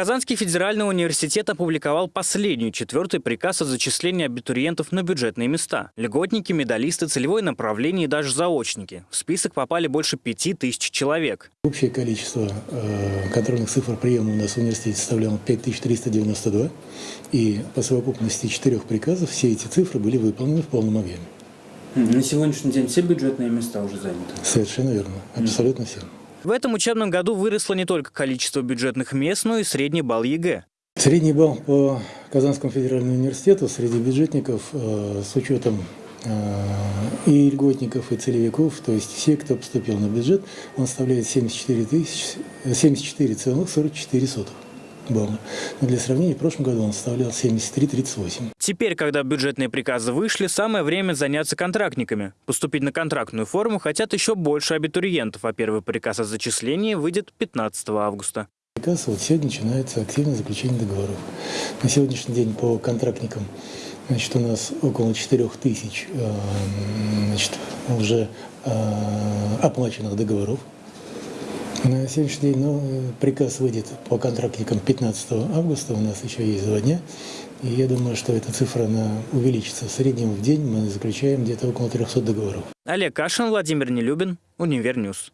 Казанский федеральный университет опубликовал последний четвертый приказ о зачислении абитуриентов на бюджетные места. Льготники, медалисты, целевое направление и даже заочники. В список попали больше пяти тысяч человек. Общее количество э, контрольных цифр приема у нас в университете составляло 5392. И по совокупности четырех приказов все эти цифры были выполнены в полном объеме. На сегодняшний день все бюджетные места уже заняты? Совершенно верно. Абсолютно все. В этом учебном году выросло не только количество бюджетных мест, но и средний балл ЕГЭ. Средний балл по Казанскому федеральному университету среди бюджетников э, с учетом э, и льготников, и целевиков, то есть все, кто поступил на бюджет, он составляет 74 тысяч, 74,44 балла. Но для сравнения, в прошлом году он составлял 73,38. Теперь, когда бюджетные приказы вышли, самое время заняться контрактниками. Поступить на контрактную форму хотят еще больше абитуриентов, а первый приказ о зачислении выйдет 15 августа. Приказ вот сегодня начинается активное заключение договоров. На сегодняшний день по контрактникам значит, у нас около 4 тысяч э, значит, уже э, оплаченных договоров. На сегодняшний день ну, приказ выйдет по контрактникам 15 августа, у нас еще есть два дня. И я думаю, что эта цифра она увеличится. В среднем в день мы заключаем где-то около 300 договоров. Олег Кашин, Владимир Нелюбин, Univer News.